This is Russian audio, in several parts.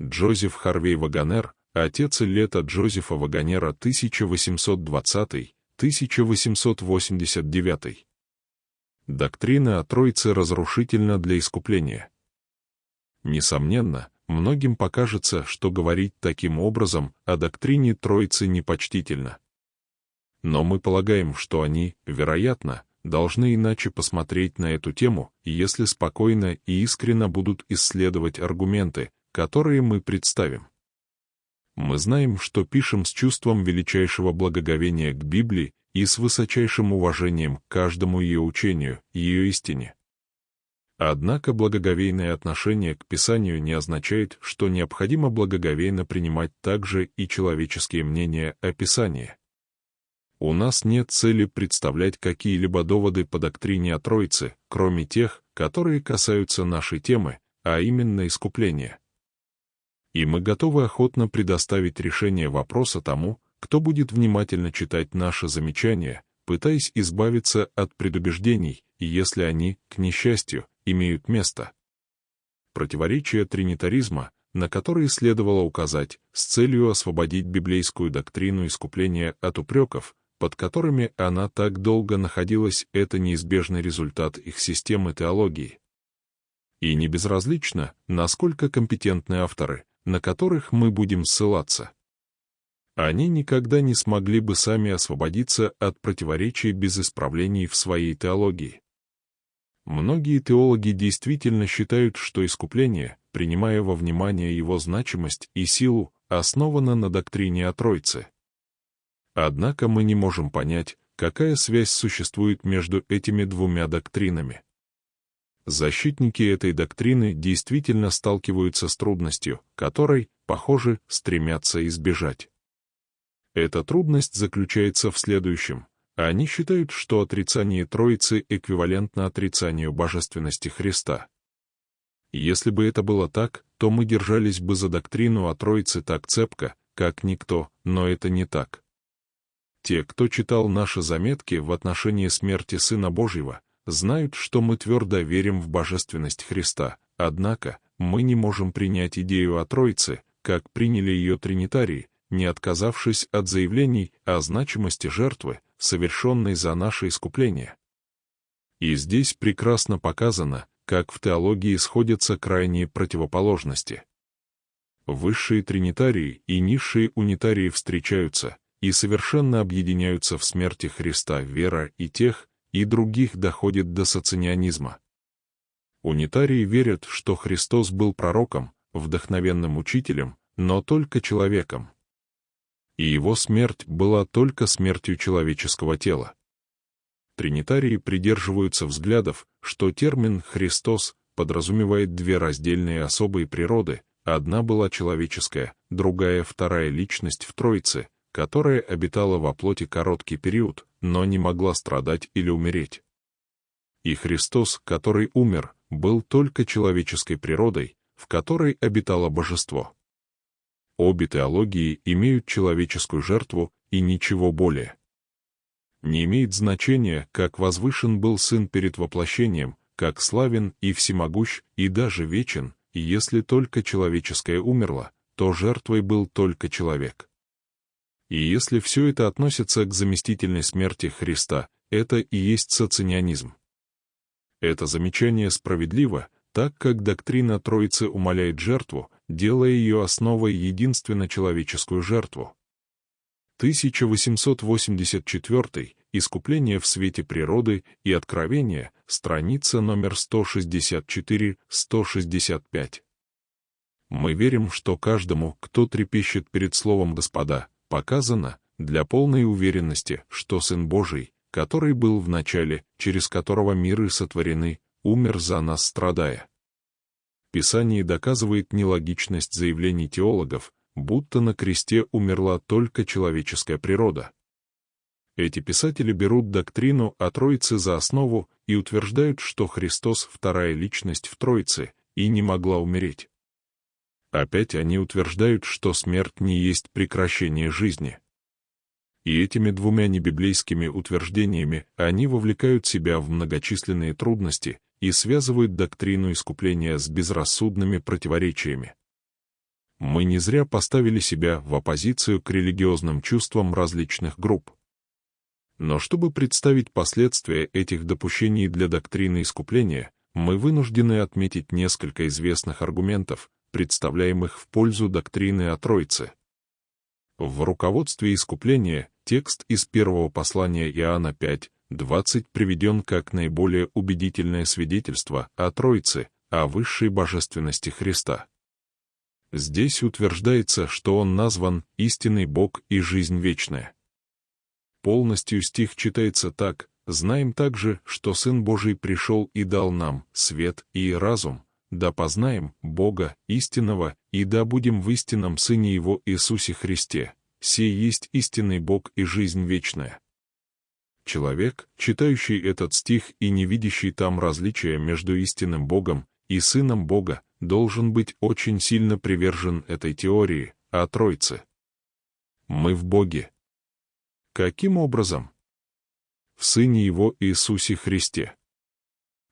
Джозеф Харвей Ваганер, отец лета Джозефа Ваганера 1820-1889. Доктрина о Троице разрушительна для искупления. Несомненно, многим покажется, что говорить таким образом о доктрине Троицы непочтительно. Но мы полагаем, что они, вероятно, должны иначе посмотреть на эту тему, если спокойно и искренно будут исследовать аргументы, которые мы представим. Мы знаем, что пишем с чувством величайшего благоговения к Библии и с высочайшим уважением к каждому ее учению, ее истине. Однако благоговейное отношение к Писанию не означает, что необходимо благоговейно принимать также и человеческие мнения о Писании. У нас нет цели представлять какие-либо доводы по доктрине о Троице, кроме тех, которые касаются нашей темы, а именно искупления. И мы готовы охотно предоставить решение вопроса тому, кто будет внимательно читать наши замечания, пытаясь избавиться от предубеждений, если они, к несчастью, имеют место. Противоречия тринитаризма, на которые следовало указать, с целью освободить библейскую доктрину искупления от упреков, под которыми она так долго находилась, это неизбежный результат их системы теологии. И не безразлично, насколько компетентны авторы, на которых мы будем ссылаться. Они никогда не смогли бы сами освободиться от противоречий без исправлений в своей теологии. Многие теологи действительно считают, что искупление, принимая во внимание его значимость и силу, основано на доктрине о Тройце. Однако мы не можем понять, какая связь существует между этими двумя доктринами. Защитники этой доктрины действительно сталкиваются с трудностью, которой, похоже, стремятся избежать. Эта трудность заключается в следующем. Они считают, что отрицание Троицы эквивалентно отрицанию божественности Христа. Если бы это было так, то мы держались бы за доктрину о Троице так цепко, как никто, но это не так. Те, кто читал наши заметки в отношении смерти Сына Божьего, знают, что мы твердо верим в божественность Христа, однако мы не можем принять идею о Троице, как приняли ее тринитарии, не отказавшись от заявлений о значимости жертвы, совершенной за наше искупление. И здесь прекрасно показано, как в теологии сходятся крайние противоположности. Высшие тринитарии и низшие унитарии встречаются и совершенно объединяются в смерти Христа вера и тех, и других доходит до соционизма. Унитарии верят, что Христос был пророком, вдохновенным учителем, но только человеком и его смерть была только смертью человеческого тела. Тринитарии придерживаются взглядов, что термин «Христос» подразумевает две раздельные особые природы, одна была человеческая, другая — вторая личность в Троице, которая обитала во плоти короткий период, но не могла страдать или умереть. И Христос, который умер, был только человеческой природой, в которой обитало божество. Обе теологии имеют человеческую жертву и ничего более. Не имеет значения, как возвышен был Сын перед воплощением, как славен и всемогущ, и даже вечен, и если только человеческое умерло, то жертвой был только человек. И если все это относится к заместительной смерти Христа, это и есть соционизм. Это замечание справедливо, так как доктрина Троицы умаляет жертву, делая ее основой единственно человеческую жертву. 1884 «Искупление в свете природы и откровения», страница номер 164-165. Мы верим, что каждому, кто трепещет перед Словом Господа, показано, для полной уверенности, что Сын Божий, который был в начале, через которого миры сотворены, умер за нас страдая. Писание доказывает нелогичность заявлений теологов, будто на кресте умерла только человеческая природа. Эти писатели берут доктрину о Троице за основу и утверждают, что Христос — вторая личность в Троице и не могла умереть. Опять они утверждают, что смерть не есть прекращение жизни. И этими двумя небиблейскими утверждениями они вовлекают себя в многочисленные трудности, и связывают доктрину искупления с безрассудными противоречиями. Мы не зря поставили себя в оппозицию к религиозным чувствам различных групп. Но чтобы представить последствия этих допущений для доктрины искупления, мы вынуждены отметить несколько известных аргументов, представляемых в пользу доктрины о Троице. В руководстве искупления текст из первого послания Иоанна 5, 20 приведен как наиболее убедительное свидетельство о Троице, о высшей божественности Христа. Здесь утверждается, что Он назван истинный Бог и жизнь вечная. Полностью стих читается так, «Знаем также, что Сын Божий пришел и дал нам свет и разум, да познаем Бога истинного, и да будем в истинном Сыне Его Иисусе Христе. Сей есть истинный Бог и жизнь вечная». Человек, читающий этот стих и не видящий там различия между истинным Богом и Сыном Бога, должен быть очень сильно привержен этой теории о Тройце. Мы в Боге, Каким образом? В Сыне Его Иисусе Христе.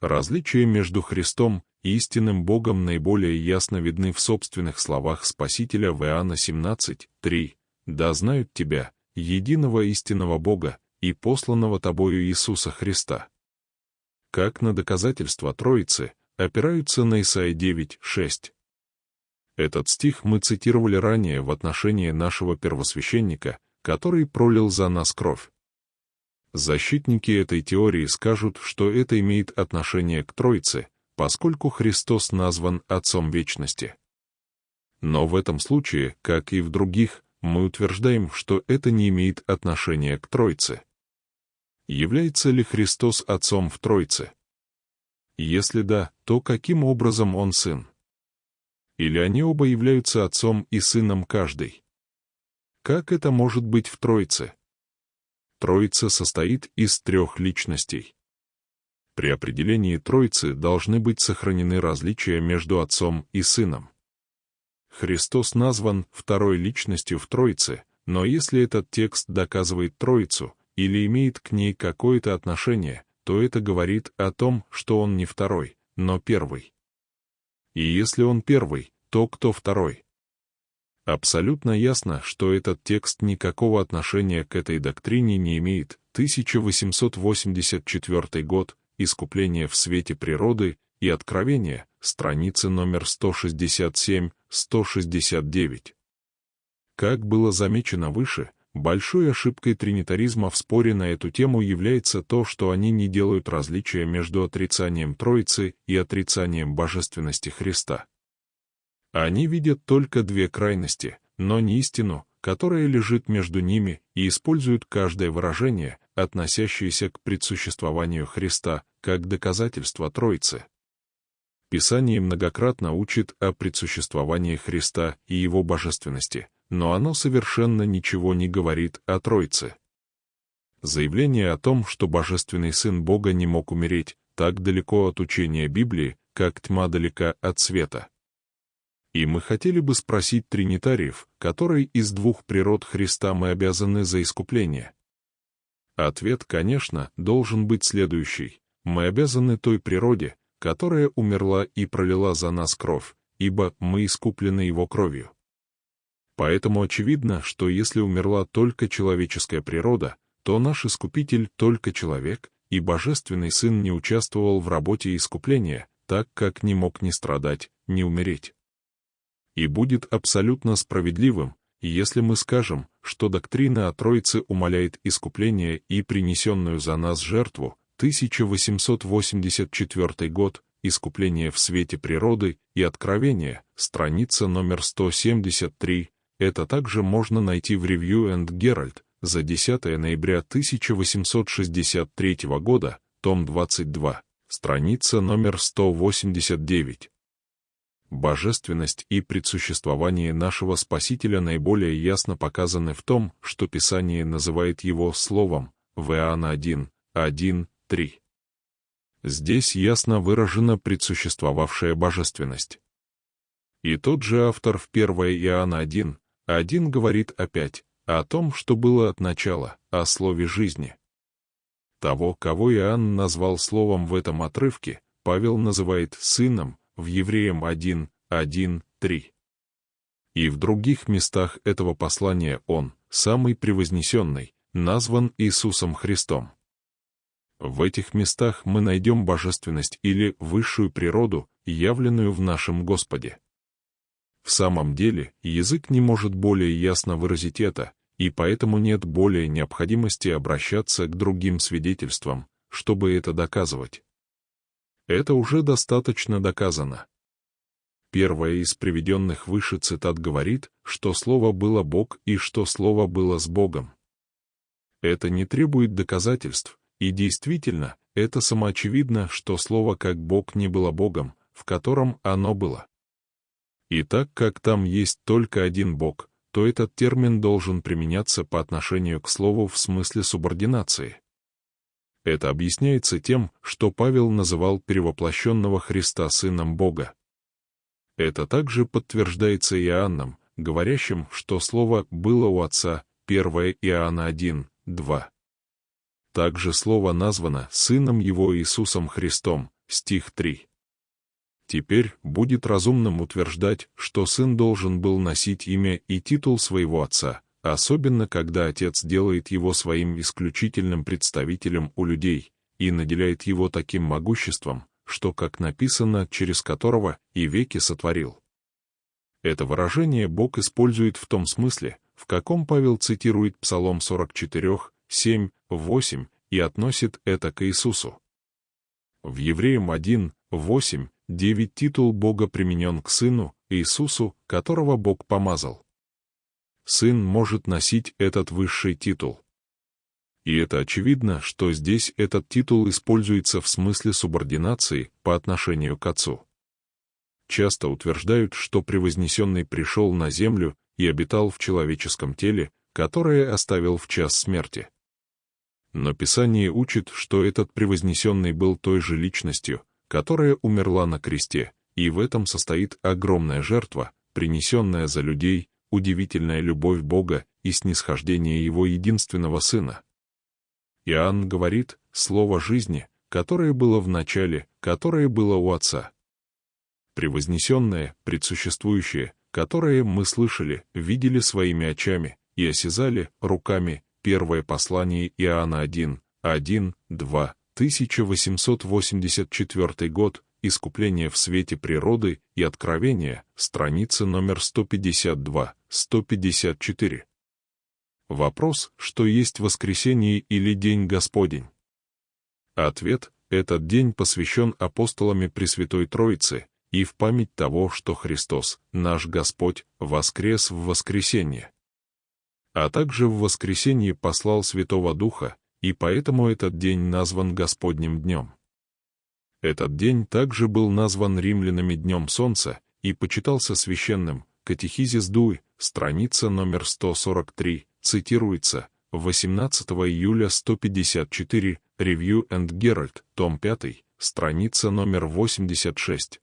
Различия между Христом истинным Богом наиболее ясно видны в собственных словах Спасителя в Иоанна 17, 3. «Да знают Тебя, единого истинного Бога и посланного Тобою Иисуса Христа». Как на доказательство Троицы опираются на Исаия 9, 6. Этот стих мы цитировали ранее в отношении нашего первосвященника, который пролил за нас кровь. Защитники этой теории скажут, что это имеет отношение к Троице, поскольку Христос назван Отцом Вечности. Но в этом случае, как и в других, мы утверждаем, что это не имеет отношения к Троице. Является ли Христос Отцом в Троице? Если да, то каким образом Он Сын? Или они оба являются Отцом и Сыном каждый? Как это может быть в Троице? Троица состоит из трех личностей. При определении Троицы должны быть сохранены различия между Отцом и Сыном. Христос назван второй личностью в Троице, но если этот текст доказывает Троицу или имеет к ней какое-то отношение, то это говорит о том, что он не второй, но первый. И если он первый, то кто второй? Абсолютно ясно, что этот текст никакого отношения к этой доктрине не имеет. 1884 год, Искупление в свете природы и Откровение, страницы номер 167-169. Как было замечено выше, большой ошибкой тринитаризма в споре на эту тему является то, что они не делают различия между отрицанием Троицы и отрицанием божественности Христа. Они видят только две крайности, но не истину, которая лежит между ними, и используют каждое выражение, относящееся к предсуществованию Христа, как доказательство Троицы. Писание многократно учит о предсуществовании Христа и Его божественности, но оно совершенно ничего не говорит о Троице. Заявление о том, что Божественный Сын Бога не мог умереть, так далеко от учения Библии, как тьма далека от света. И мы хотели бы спросить тринитариев, которой из двух природ Христа мы обязаны за искупление. Ответ, конечно, должен быть следующий. Мы обязаны той природе, которая умерла и пролила за нас кровь, ибо мы искуплены его кровью. Поэтому очевидно, что если умерла только человеческая природа, то наш Искупитель только человек, и Божественный Сын не участвовал в работе искупления, так как не мог ни страдать, ни умереть и будет абсолютно справедливым, если мы скажем, что доктрина о Троице умаляет искупление и принесенную за нас жертву, 1884 год, искупление в свете природы и откровение, страница номер 173, это также можно найти в Review and Herald за 10 ноября 1863 года, том 22, страница номер 189. Божественность и предсуществование нашего Спасителя наиболее ясно показаны в том, что Писание называет его Словом, в Иоанна 1, 1, 3. Здесь ясно выражена предсуществовавшая божественность. И тот же автор в 1 Иоанна 1, 1 говорит опять о том, что было от начала, о слове жизни. Того, кого Иоанн назвал словом в этом отрывке, Павел называет сыном, в Евреям 1, 1, 3. И в других местах этого послания он, самый превознесенный, назван Иисусом Христом. В этих местах мы найдем божественность или высшую природу, явленную в нашем Господе. В самом деле, язык не может более ясно выразить это, и поэтому нет более необходимости обращаться к другим свидетельствам, чтобы это доказывать. Это уже достаточно доказано. Первая из приведенных выше цитат говорит, что Слово было Бог и что Слово было с Богом. Это не требует доказательств, и действительно, это самоочевидно, что Слово как Бог не было Богом, в котором оно было. И так как там есть только один Бог, то этот термин должен применяться по отношению к Слову в смысле субординации. Это объясняется тем, что Павел называл перевоплощенного Христа Сыном Бога. Это также подтверждается Иоанном, говорящим, что Слово было у Отца, 1 Иоанна 1, 2. Также Слово названо Сыном Его Иисусом Христом, стих 3. Теперь будет разумным утверждать, что сын должен был носить имя и титул своего отца, особенно когда отец делает его своим исключительным представителем у людей и наделяет его таким могуществом, что, как написано, через которого и веки сотворил. Это выражение Бог использует в том смысле, в каком Павел цитирует Псалом 44, 7, 8 и относит это к Иисусу. В Евреям 1, 8, 9 титул Бога применен к Сыну, Иисусу, которого Бог помазал сын может носить этот высший титул. И это очевидно, что здесь этот титул используется в смысле субординации по отношению к отцу. Часто утверждают, что превознесенный пришел на землю и обитал в человеческом теле, которое оставил в час смерти. Но Писание учит, что этот превознесенный был той же личностью, которая умерла на кресте, и в этом состоит огромная жертва, принесенная за людей, удивительная любовь Бога и снисхождение Его единственного Сына. Иоанн говорит «слово жизни», которое было в начале, которое было у Отца. Превознесенное, предсуществующее, которое мы слышали, видели своими очами и осязали руками, первое послание Иоанна 1, 1, 2, 1884 год, Искупление в свете природы и откровения, страница номер 152-154. Вопрос, что есть воскресенье или День Господень? Ответ – этот день посвящен апостолами Пресвятой Троицы и в память того, что Христос, наш Господь, воскрес в воскресенье. А также в воскресенье послал Святого Духа, и поэтому этот день назван Господним днем. Этот день также был назван римлянами Днем Солнца и почитался священным. Катехизис Дуй, страница номер 143, цитируется, 18 июля 154, Review and Herald, том 5, страница номер 86.